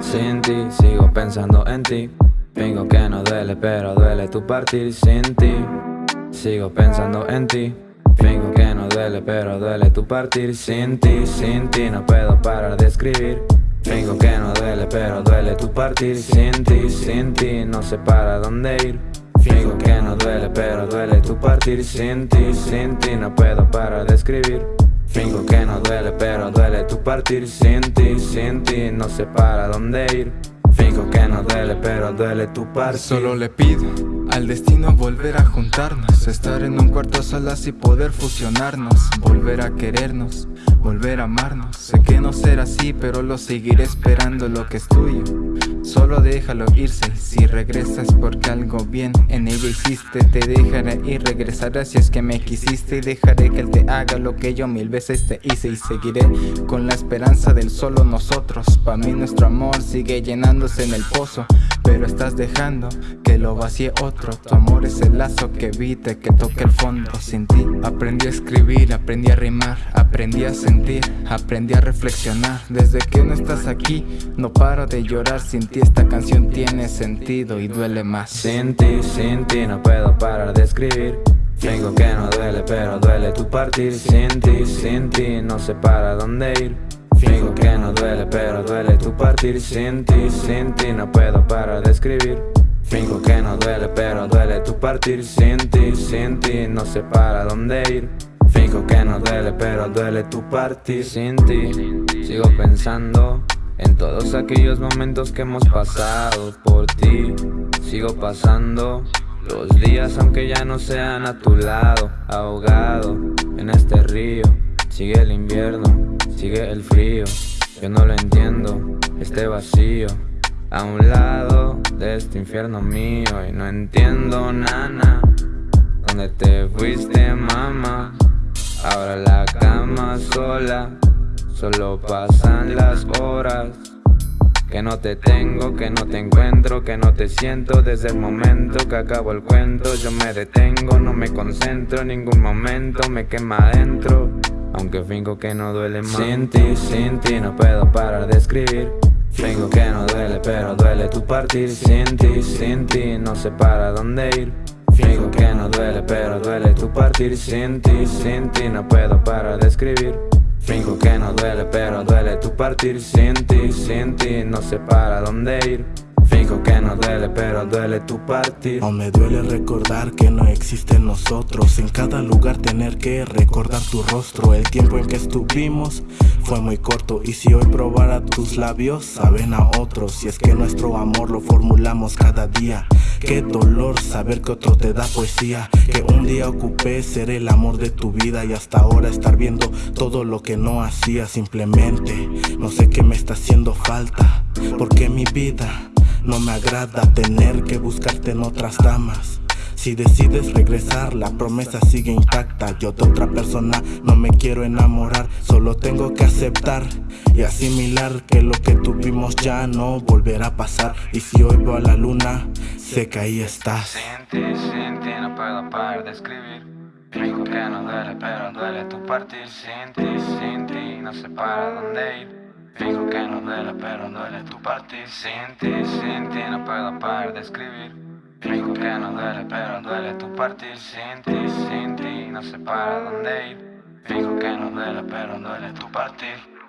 Sin ti, sigo pensando en ti. Fingo que no duele, pero duele tu partir sin ti. Sigo pensando en ti. Fingo que no duele, pero duele tu partir sin ti. Sin ti no puedo parar de escribir. Que no duele, pero duele tu partir sin ti. Sin ti no sé para dónde ir. Fingo que no duele, pero duele tu partir sin ti. Sin ti no puedo parar de escribir. Fingo que no duele, pero duele tu partir sin ti, sin ti, no sé para dónde ir. Fingo que no duele, pero duele tu partir. Solo le pido al destino volver a juntarnos, estar en un cuarto solas y poder fusionarnos, volver a querernos, volver a amarnos. Sé que no será así, pero lo seguiré esperando lo que es tuyo. Solo déjalo irse, si regresas porque algo bien en ella hiciste Te dejaré y regresaré si es que me quisiste. Y dejaré que él te haga lo que yo mil veces te hice Y seguiré con la esperanza del solo nosotros. Pa' mí nuestro amor sigue llenándose en el pozo pero estás dejando que lo vacíe otro. Tu amor es el lazo que evite que toque el fondo. Sin ti aprendí a escribir, aprendí a rimar Aprendí a sentir, aprendí a reflexionar. Desde que no estás aquí, no paro de llorar. Sin ti esta canción tiene sentido y duele más. Sin ti, sin ti no puedo parar de escribir. Tengo que no duele, pero duele tu partir. Sin ti, sin ti no sé para dónde ir. Fingo que no duele, pero duele tu partir. Sin ti, sin ti no puedo parar de escribir Fingo que no duele, pero duele tu partir. Sin ti, sin ti no sé para dónde ir. Fingo que no duele, pero duele tu partir. Sin ti Sigo pensando en todos aquellos momentos que hemos pasado por ti. Sigo pasando los días aunque ya no sean a tu lado. Ahogado en este río Sigue el invierno sigue el frío. Yo no lo entiendo, este vacío A un lado de este infierno mío Y no entiendo, nana. ¿Dónde te fuiste, mamá? Ahora la cama sola. Solo pasan las horas. Que no te tengo, que no te encuentro, que no te siento. Desde el momento que acabo el cuento Yo me detengo, no me concentro. En ningún momento me quema adentro. Aunque fingo que no duele más. Sin ti, sin ti no puedo parar de escribir Fingo que no duele pero duele tu partir. Sin ti, sin ti no sé para dónde ir. Fingo que no duele pero duele tu partir. Sin ti, sin ti no puedo parar de escribir. Fingo que no duele pero duele tu partir. Sin ti, sin ti no sé para dónde ir. Fijo que no duele, pero duele tu partir. No me duele recordar que no existen nosotros. En cada lugar tener que recordar tu rostro. El tiempo en que estuvimos fue muy corto. Y si hoy probara tus labios, saben a otros Y es que nuestro amor lo formulamos cada día. Qué dolor saber que otro te da poesía. Que un día ocupé ser el amor de tu vida Y hasta ahora estar viendo todo lo que no hacía. Simplemente no sé qué me está haciendo falta. Porque mi vida no me agrada tener que buscarte en otras damas si decides regresar, la promesa sigue intacta. Yo de otra persona no me quiero enamorar Solo tengo que aceptar y asimilar Que lo que tuvimos ya no volverá a pasar. Y si hoy veo a la luna, sé que ahí estás. Sin ti, sin ti no puedo parar de escribir. Digo que no duele, pero duele tu partir. Sin ti, sin ti, no sé para dónde ir. Fijo que no duele, pero duele tu partir. Sin ti, sin ti no puedo parar de escribir Fijo que no duele, pero duele tu partir Sin ti, sin ti no sé para dónde ir. Fijo que no duele, pero duele tu partir